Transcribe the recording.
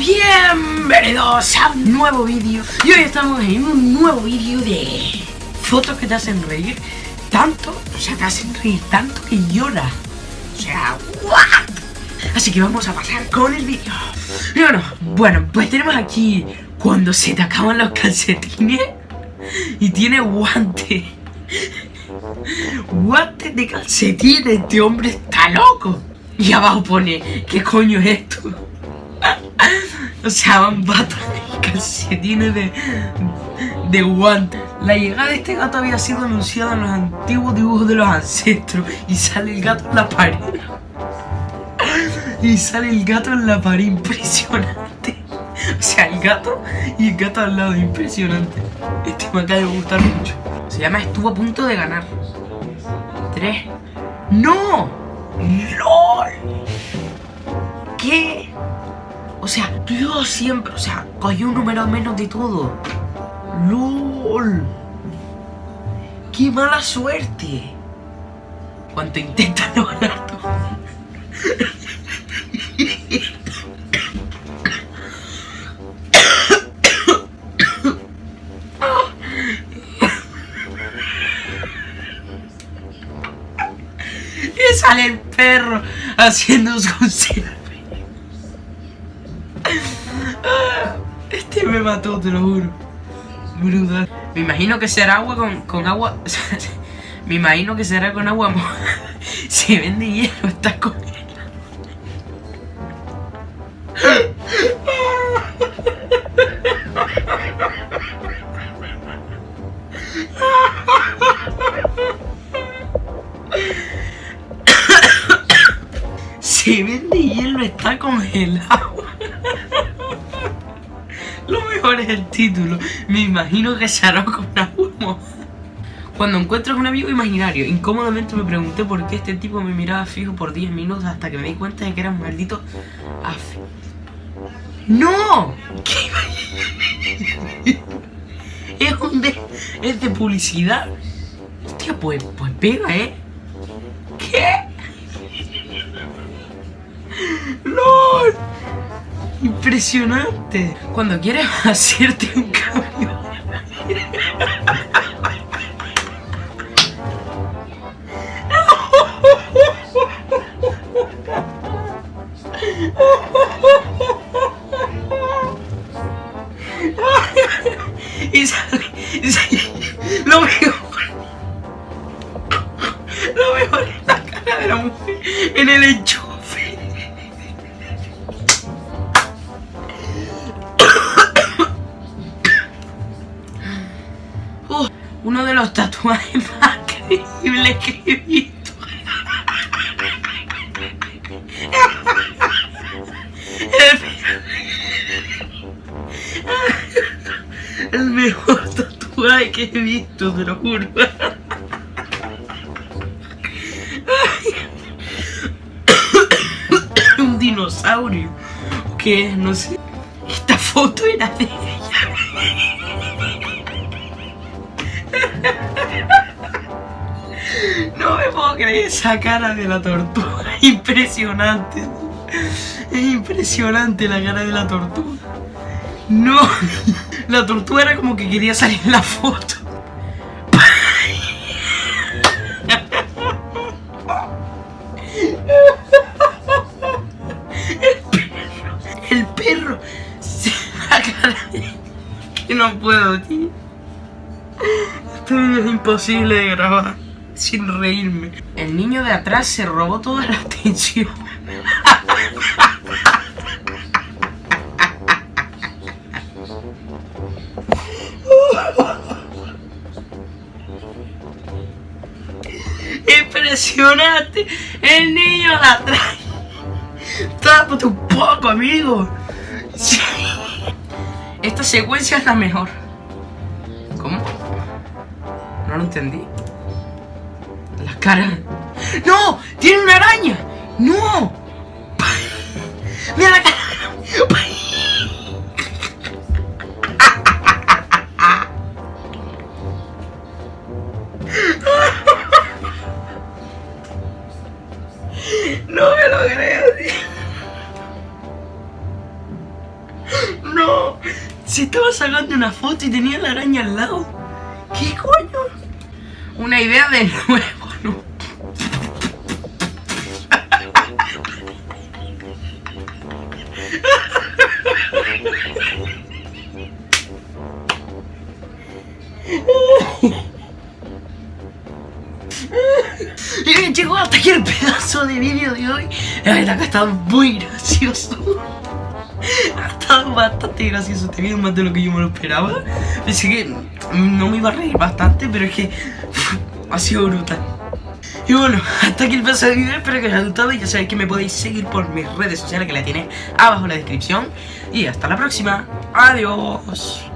bienvenidos a un nuevo vídeo. Y hoy estamos en un nuevo vídeo de fotos que te hacen reír. Tanto, o sea, te hacen reír tanto que lloras O sea, ¿what? Así que vamos a pasar con el vídeo. Y bueno, bueno, pues tenemos aquí cuando se te acaban los calcetines y tiene guante. Guante de calcetines, este hombre está loco. Y abajo pone, ¿qué coño es esto? O sea, van patas y calcetines de, de guante. La llegada de este gato había sido anunciada en los antiguos dibujos de los ancestros. Y sale el gato en la pared. Y sale el gato en la pared, impresionante. O sea, el gato y el gato al lado, impresionante. Este me acaba de gustar mucho. Se llama Estuvo a punto de ganar. Tres. ¡No! ¡LOL! ¿Qué? O sea, Dios siempre, o sea, cogió un número menos de todo. LOL. ¡Qué mala suerte! Cuánto intenta no ganar todo. Y sale el perro haciendo su selfie. Me mató, te lo juro. Brutal. Me imagino que será agua con, con agua. me imagino que será con agua. Se vende hielo, está con Se vende hielo, está congelado. Lo mejor es el título. Me imagino que se hará con agua Cuando encuentras un amigo imaginario, incómodamente me pregunté por qué este tipo me miraba fijo por 10 minutos hasta que me di cuenta de que era un maldito af... ¡No! ¿Qué es un de... es de publicidad. Hostia, pues, pues pega, ¿eh? Impresionante. Cuando quieres hacerte un cambio. y sale, y sale, lo mejor lo mejor es la cara de la mujer en el hecho uno de los tatuajes más creíbles que he visto. El, mejor tatuaje que he visto, te lo juro. Un dinosaurio. Que no sé. Esta foto era de ella. No me puedo creer esa cara de la tortuga. Impresionante. Es impresionante la cara de la tortuga. No. La tortuga era como que quería salir en la foto. El perro. El perro. La cara. Que no puedo, tío. Este video es imposible de grabar sin reírme. El niño de atrás se robó toda la atención. Impresionante. El niño de atrás. Tápate un poco, amigo. Esta secuencia es la mejor. No lo entendí. La cara. ¡No! ¡Tiene una araña! ¡No! ¡Mira la cara! No me lo creo, tío. Se estaba sacando una foto y tenía la araña al lado. ¿Qué coño? Una idea de nuevo, ¿no? Y bien chicos, hasta aquí el pedazo de vídeo de hoy. La verdad que estado muy gracioso. Ha estado bastante gracioso vídeo, más de lo que yo me lo esperaba. Pensé que no me iba a reír bastante, pero es que ha sido brutal. Y bueno, hasta aquí el pedazo de vídeo, espero que os haya gustado y ya sabéis que me podéis seguir por mis redes sociales que la tenéis abajo en la descripción. Y hasta la próxima, adiós.